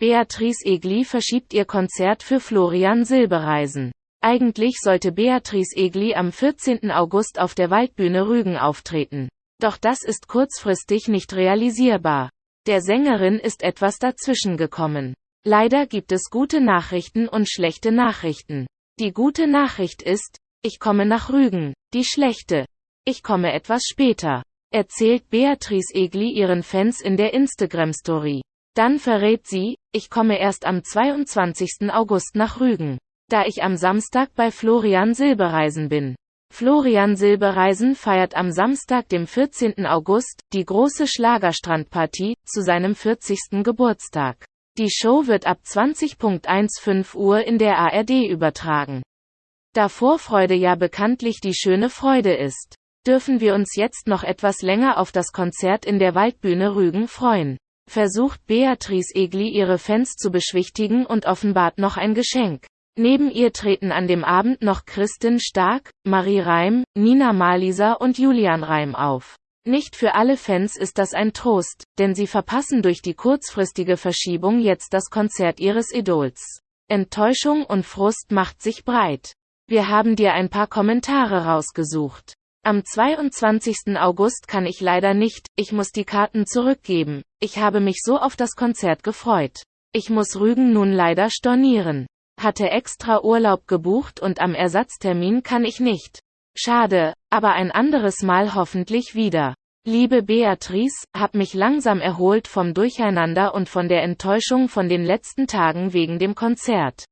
Beatrice Egli verschiebt ihr Konzert für Florian Silbereisen. Eigentlich sollte Beatrice Egli am 14. August auf der Waldbühne Rügen auftreten. Doch das ist kurzfristig nicht realisierbar. Der Sängerin ist etwas dazwischen gekommen. Leider gibt es gute Nachrichten und schlechte Nachrichten. Die gute Nachricht ist, ich komme nach Rügen. Die schlechte, ich komme etwas später. Erzählt Beatrice Egli ihren Fans in der Instagram-Story. Dann verrät sie, ich komme erst am 22. August nach Rügen, da ich am Samstag bei Florian Silbereisen bin. Florian Silbereisen feiert am Samstag, dem 14. August, die große Schlagerstrandpartie, zu seinem 40. Geburtstag. Die Show wird ab 20.15 Uhr in der ARD übertragen. Da Vorfreude ja bekanntlich die schöne Freude ist, dürfen wir uns jetzt noch etwas länger auf das Konzert in der Waldbühne Rügen freuen versucht Beatrice Egli ihre Fans zu beschwichtigen und offenbart noch ein Geschenk. Neben ihr treten an dem Abend noch Kristin Stark, Marie Reim, Nina Malisa und Julian Reim auf. Nicht für alle Fans ist das ein Trost, denn sie verpassen durch die kurzfristige Verschiebung jetzt das Konzert ihres Idols. Enttäuschung und Frust macht sich breit. Wir haben dir ein paar Kommentare rausgesucht. Am 22. August kann ich leider nicht, ich muss die Karten zurückgeben. Ich habe mich so auf das Konzert gefreut. Ich muss Rügen nun leider stornieren. Hatte extra Urlaub gebucht und am Ersatztermin kann ich nicht. Schade, aber ein anderes Mal hoffentlich wieder. Liebe Beatrice, hab mich langsam erholt vom Durcheinander und von der Enttäuschung von den letzten Tagen wegen dem Konzert.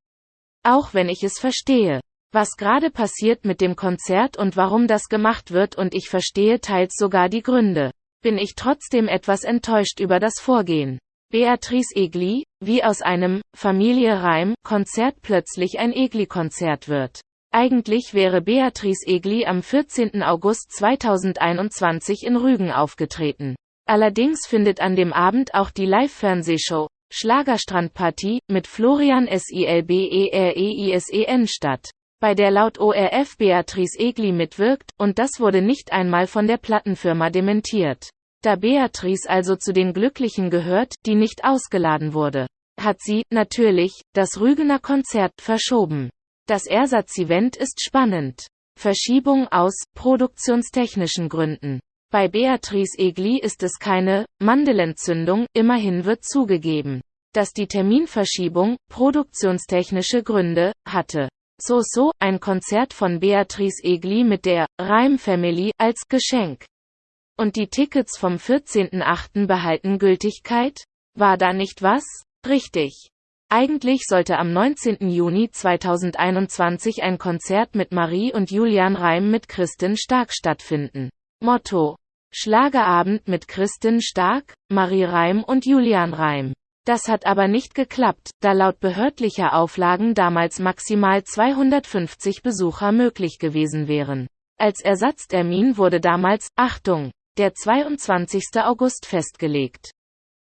Auch wenn ich es verstehe was gerade passiert mit dem Konzert und warum das gemacht wird und ich verstehe teils sogar die Gründe, bin ich trotzdem etwas enttäuscht über das Vorgehen. Beatrice Egli, wie aus einem Familie Reim Konzert plötzlich ein Egli-Konzert wird. Eigentlich wäre Beatrice Egli am 14. August 2021 in Rügen aufgetreten. Allerdings findet an dem Abend auch die Live-Fernsehshow Schlagerstrandpartie mit Florian Silbereisen statt bei der laut ORF Beatrice Egli mitwirkt, und das wurde nicht einmal von der Plattenfirma dementiert. Da Beatrice also zu den Glücklichen gehört, die nicht ausgeladen wurde, hat sie, natürlich, das Rügener Konzert verschoben. Das Ersatzevent ist spannend. Verschiebung aus produktionstechnischen Gründen. Bei Beatrice Egli ist es keine Mandelentzündung, immerhin wird zugegeben, dass die Terminverschiebung produktionstechnische Gründe hatte. So So, ein Konzert von Beatrice Egli mit der Reim Family als Geschenk. Und die Tickets vom 14.8. behalten Gültigkeit? War da nicht was? Richtig. Eigentlich sollte am 19. Juni 2021 ein Konzert mit Marie und Julian Reim mit Kristin Stark stattfinden. Motto. Schlagerabend mit Kristin Stark, Marie Reim und Julian Reim. Das hat aber nicht geklappt, da laut behördlicher Auflagen damals maximal 250 Besucher möglich gewesen wären. Als Ersatztermin wurde damals, Achtung, der 22. August festgelegt.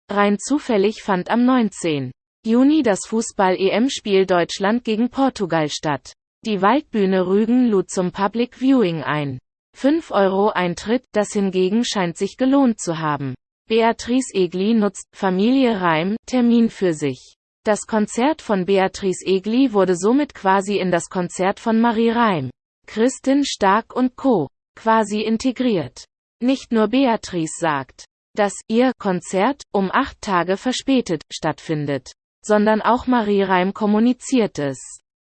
Rein zufällig fand am 19. Juni das Fußball-EM-Spiel Deutschland gegen Portugal statt. Die Waldbühne Rügen lud zum Public Viewing ein. 5 Euro Eintritt, das hingegen scheint sich gelohnt zu haben. Beatrice Egli nutzt Familie Reim Termin für sich. Das Konzert von Beatrice Egli wurde somit quasi in das Konzert von Marie Reim, Kristin Stark und Co. quasi integriert. Nicht nur Beatrice sagt, dass ihr Konzert um acht Tage verspätet stattfindet, sondern auch Marie Reim kommuniziert es.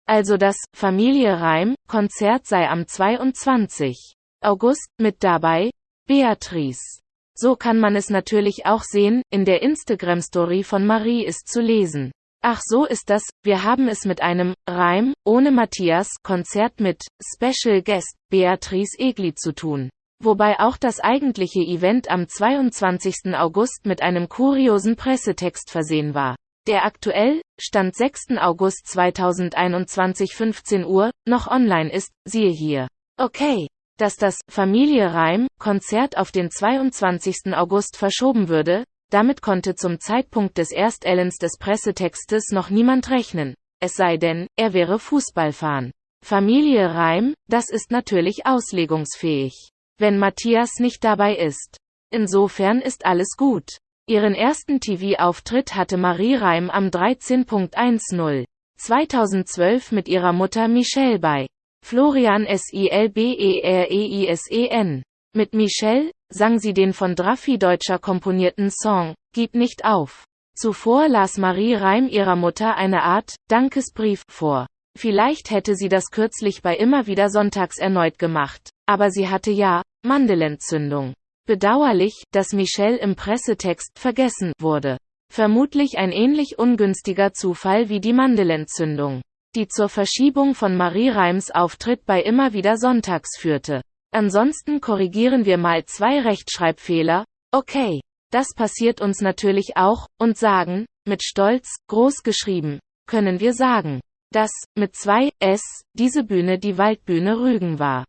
Also das Familie Reim Konzert sei am 22. August mit dabei Beatrice. So kann man es natürlich auch sehen, in der Instagram-Story von Marie ist zu lesen. Ach so ist das, wir haben es mit einem Reim ohne Matthias Konzert mit Special Guest Beatrice Egli zu tun. Wobei auch das eigentliche Event am 22. August mit einem kuriosen Pressetext versehen war. Der aktuell, Stand 6. August 2021 15 Uhr, noch online ist, siehe hier. Okay dass das Familie Reim Konzert auf den 22. August verschoben würde, damit konnte zum Zeitpunkt des Erstellens des Pressetextes noch niemand rechnen, es sei denn, er wäre Fußballfan. Familie Reim, das ist natürlich auslegungsfähig, wenn Matthias nicht dabei ist. Insofern ist alles gut. Ihren ersten TV-Auftritt hatte Marie Reim am 13.10. 2012 mit ihrer Mutter Michelle bei Florian Silbereisen. Mit Michelle sang sie den von Draffi Deutscher komponierten Song Gib nicht auf. Zuvor las Marie Reim ihrer Mutter eine Art Dankesbrief vor. Vielleicht hätte sie das kürzlich bei immer wieder sonntags erneut gemacht, aber sie hatte ja Mandelentzündung. Bedauerlich, dass Michelle im Pressetext vergessen wurde. Vermutlich ein ähnlich ungünstiger Zufall wie die Mandelentzündung, die zur Verschiebung von Marie Reims Auftritt bei immer wieder Sonntags führte. Ansonsten korrigieren wir mal zwei Rechtschreibfehler. Okay. Das passiert uns natürlich auch, und sagen, mit Stolz, groß geschrieben, können wir sagen, dass, mit zwei S, diese Bühne die Waldbühne Rügen war.